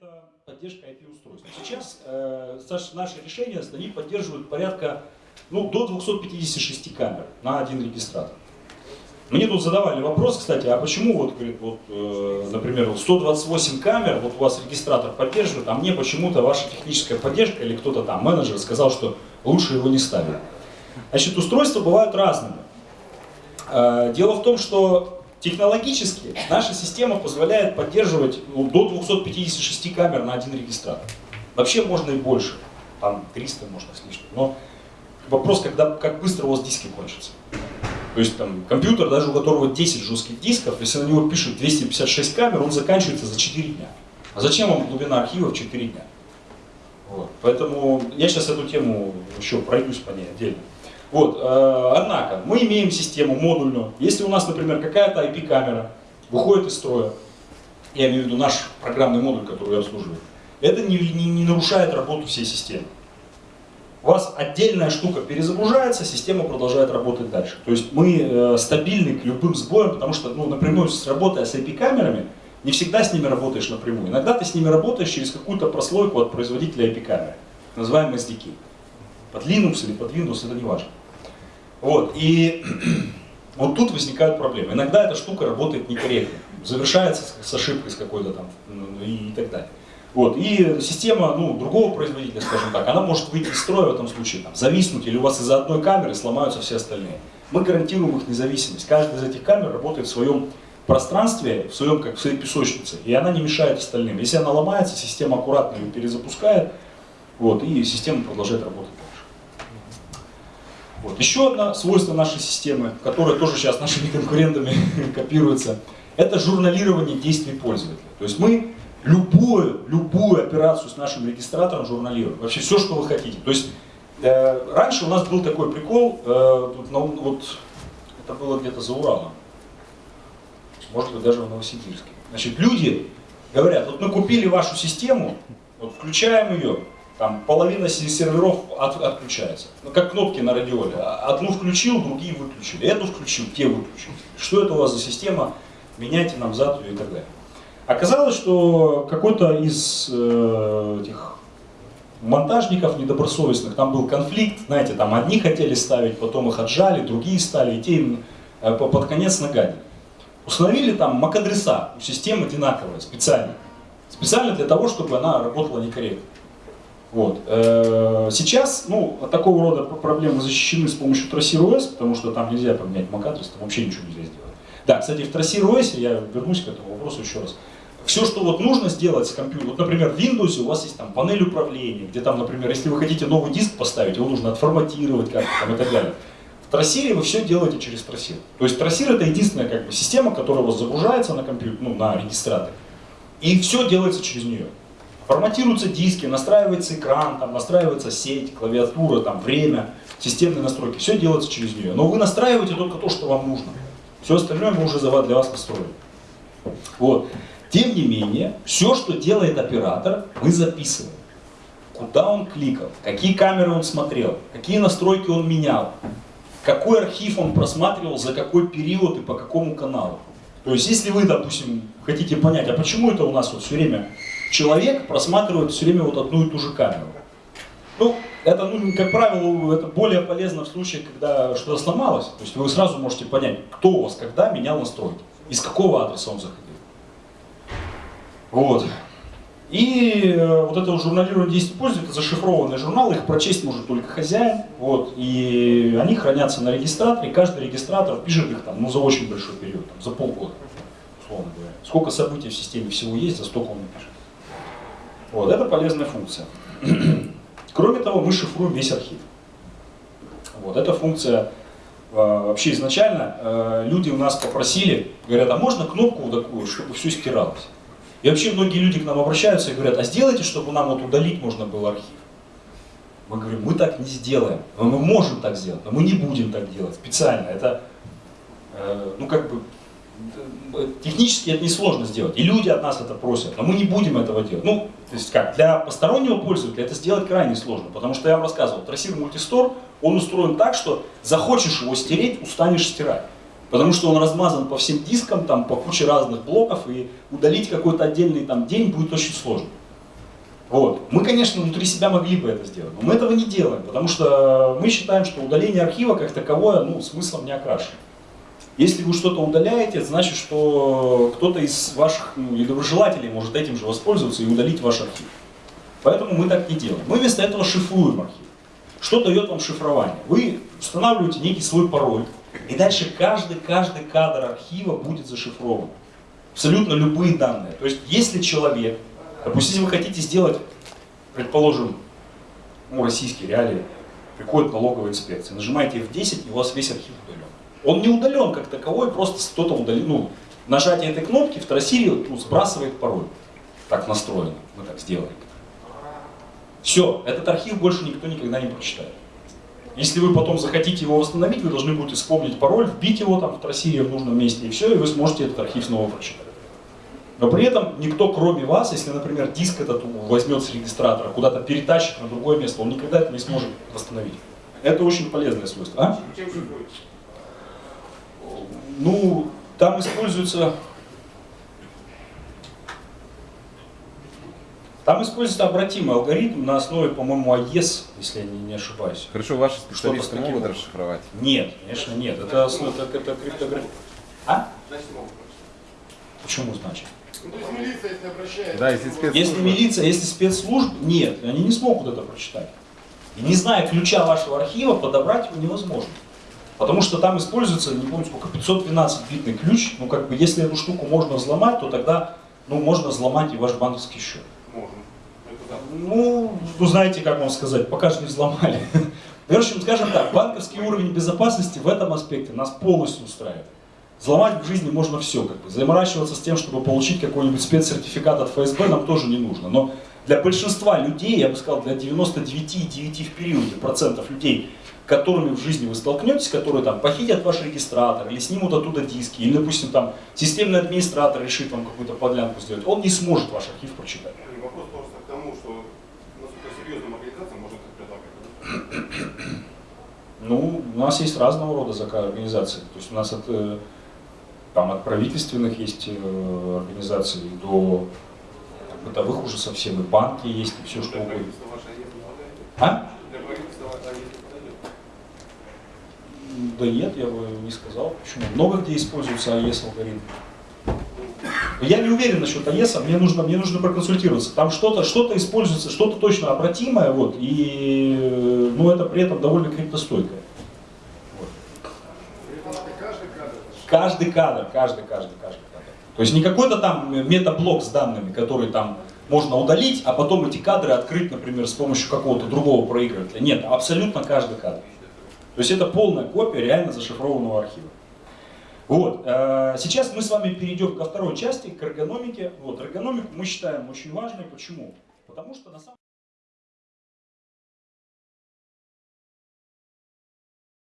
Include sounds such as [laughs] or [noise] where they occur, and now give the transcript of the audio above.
это поддержка IP-устройств. Сейчас э, наши решения, они поддерживают порядка ну, до 256 камер на один регистратор. Мне тут задавали вопрос, кстати, а почему, вот, говорит, вот, э, например, 128 камер, вот у вас регистратор поддерживает, а мне почему-то ваша техническая поддержка или кто-то там, менеджер, сказал, что лучше его не ставить. Значит, устройства бывают разными. Э, дело в том, что технологически наша система позволяет поддерживать ну, до 256 камер на один регистратор. Вообще можно и больше, там 300 можно с лишним, но вопрос, когда, как быстро у вас диски кончатся. То есть там компьютер, даже у которого 10 жестких дисков, если на него пишут 256 камер, он заканчивается за 4 дня. А зачем вам глубина архива в 4 дня? Вот. Поэтому я сейчас эту тему еще пройдусь по ней отдельно. Вот, э, однако, мы имеем систему модульную. Если у нас, например, какая-то IP-камера выходит из строя, я имею в виду наш программный модуль, который я обслуживаю, это не, не, не нарушает работу всей системы. У вас отдельная штука перезагружается, система продолжает работать дальше. То есть мы э, стабильны к любым сбоям, потому что ну, напрямую с работая с IP-камерами, не всегда с ними работаешь напрямую. Иногда ты с ними работаешь через какую-то прослойку от производителя IP-камеры, называемые SDK. Под Linux или под Windows, это не важно. Вот, и [clears throat] вот тут возникают проблемы. Иногда эта штука работает некорректно, завершается с ошибкой с какой-то там и, и так далее. Вот. И система ну, другого производителя, скажем так, она может выйти из строя в этом случае, там, зависнуть, или у вас из-за одной камеры сломаются все остальные. Мы гарантируем их независимость. Каждая из этих камер работает в своем пространстве, в, своем, как в своей песочнице, и она не мешает остальным. Если она ломается, система аккуратно ее перезапускает, вот, и система продолжает работать. Вот. Еще одно свойство нашей системы, которое тоже сейчас нашими [laughs] конкурентами копируется, это журналирование действий пользователя. То есть мы любую, любую операцию с нашим регистратором журналируем. Вообще все, что вы хотите. То есть э, раньше у нас был такой прикол, э, тут, ну, вот это было где-то за Уралом, может быть даже в Новосибирске. Значит, люди говорят, вот мы купили вашу систему, вот включаем ее, там половина серверов от, отключается. Ну, как кнопки на радиоле. Одну включил, другие выключили. Эту включил, те выключили. Что это у вас за система? Меняйте нам зад и так далее. Оказалось, что какой-то из э, этих монтажников недобросовестных, там был конфликт, знаете, там одни хотели ставить, потом их отжали, другие стали, и те э, под конец нагадили. Установили там MAC-адреса у системы одинаковые, специально. Специально для того, чтобы она работала некорректно. Вот. Э, сейчас ну, от такого рода проблемы защищены с помощью OS, потому что там нельзя поменять MAC-адрес, там вообще ничего нельзя сделать. Да, кстати, в OS, я вернусь к этому вопросу еще раз, все, что вот нужно сделать с компьютером, вот, например, в Windows у вас есть там панель управления, где там, например, если вы хотите новый диск поставить, его нужно отформатировать как-то там и так далее. В трассире вы все делаете через трассир. То есть трассир это единственная как бы, система, которая у вас загружается на компьютер, ну, на регистратор. И все делается через нее. Форматируются диски, настраивается экран, там, настраивается сеть, клавиатура, там, время, системные настройки. Все делается через нее. Но вы настраиваете только то, что вам нужно. Все остальное мы уже для вас настроили. Вот. Тем не менее, все, что делает оператор, мы записываем. Куда он кликал, какие камеры он смотрел, какие настройки он менял, какой архив он просматривал, за какой период и по какому каналу. То есть, если вы, допустим, хотите понять, а почему это у нас вот все время человек просматривает все время вот одну и ту же камеру. Ну, это, ну, как правило, это более полезно в случае, когда что-то сломалось. То есть вы сразу можете понять, кто у вас когда менял настройки, из какого адреса он заходил. Вот. И э, вот это журналирование действий пользователя, это зашифрованные журналы, их прочесть может только хозяин. Вот, и они хранятся на регистраторе, каждый регистратор пишет их там, ну, за очень большой период, там, за полгода, условно говоря. Сколько событий в системе всего есть, за столько он напишет. Вот, это полезная функция. [clears throat] Кроме того, мы шифруем весь архив. Вот, эта функция э, вообще изначально э, люди у нас попросили, говорят, а можно кнопку такую, чтобы все стиралось? И вообще многие люди к нам обращаются и говорят, а сделайте, чтобы нам вот удалить можно было архив. Мы говорим, мы так не сделаем. Мы можем так сделать, но мы не будем так делать специально. Это, э, ну как бы, технически это несложно сделать. И люди от нас это просят, но мы не будем этого делать. Ну, то есть как, для постороннего пользователя это сделать крайне сложно. Потому что я вам рассказывал, трассир мультистор, он устроен так, что захочешь его стереть, устанешь стирать. Потому что он размазан по всем дискам, там, по куче разных блоков, и удалить какой-то отдельный там, день будет очень сложно. Вот. Мы, конечно, внутри себя могли бы это сделать, но мы этого не делаем, потому что мы считаем, что удаление архива как таковое ну, смыслом не окрашено. Если вы что-то удаляете, значит, что кто-то из ваших ну, недоброжелателей может этим же воспользоваться и удалить ваш архив. Поэтому мы так не делаем. Мы вместо этого шифруем архив. Что дает вам шифрование? Вы устанавливаете некий свой пароль, и дальше каждый, каждый кадр архива будет зашифрован. Абсолютно любые данные. То есть, если человек, допустим, вы хотите сделать, предположим, ну, российские реалии, приходит налоговая инспекция, нажимаете F10, и у вас весь архив удален. Он не удален как таковой, просто кто-то удалил, ну, нажатие этой кнопки в трассире ну, сбрасывает пароль. Так настроено, мы так сделали. Все, этот архив больше никто никогда не прочитает. Если вы потом захотите его восстановить, вы должны будете вспомнить пароль, вбить его там в трассире в нужном месте, и все, и вы сможете этот архив снова прочитать. Но при этом никто, кроме вас, если, например, диск этот возьмет с регистратора, куда-то перетащит на другое место, он никогда это не сможет восстановить. Это очень полезное свойство. А? Ну, там используется... Там используется обратимый алгоритм на основе, по-моему, AES, если я не, не ошибаюсь. Хорошо, ваши специалисты могут образом. расшифровать? Нет, конечно, нет. Это, основа- это, это криптография. А? Почему значит? Ну, то есть милиция, если обращается... Да, если спецслужбы. Если милиция, если спецслужб, нет, они не смогут это прочитать. И не зная ключа вашего архива, подобрать его невозможно. Потому что там используется, не помню сколько, 512-битный ключ. Ну, как бы, если эту штуку можно взломать, то тогда, ну, можно взломать и ваш банковский счет. Можно. Да. Ну, ну, знаете, как вам сказать, пока что не взломали. В общем, скажем так, банковский уровень безопасности в этом аспекте нас полностью устраивает. Взломать в жизни можно все, как бы. Заморачиваться с тем, чтобы получить какой-нибудь спецсертификат от ФСБ, нам тоже не нужно. Но для большинства людей, я бы сказал, для 99,9 в периоде процентов людей, которыми в жизни вы столкнетесь, которые там похитят ваш регистратор, или снимут оттуда диски, или, допустим, там системный администратор решит вам какую-то подлянку сделать, он не сможет ваш архив прочитать. И Вопрос просто к тому, что насколько серьезным организациям можно так предлагать. Ну, у нас есть разного рода организации. То есть у нас от, э, там, от правительственных есть э, организации до бытовых уже совсем, и банки есть, и все что угодно. А? Да нет, я бы не сказал. Почему? Много где используется АЕС алгоритм. Я не уверен насчет АЕСа, мне нужно, мне нужно проконсультироваться. Там что-то что используется, что-то точно обратимое, вот, и ну, это при этом довольно криптостойкое. Вот. Каждый кадр. Каждый кадр, каждый, каждый. То есть не какой-то там метаблок с данными, который там можно удалить, а потом эти кадры открыть, например, с помощью какого-то другого проигрывателя. Нет, абсолютно каждый кадр. То есть это полная копия реально зашифрованного архива. Вот. э, Сейчас мы с вами перейдем ко второй части, к эргономике. Вот, эргономику мы считаем очень важной. Почему? Потому что на самом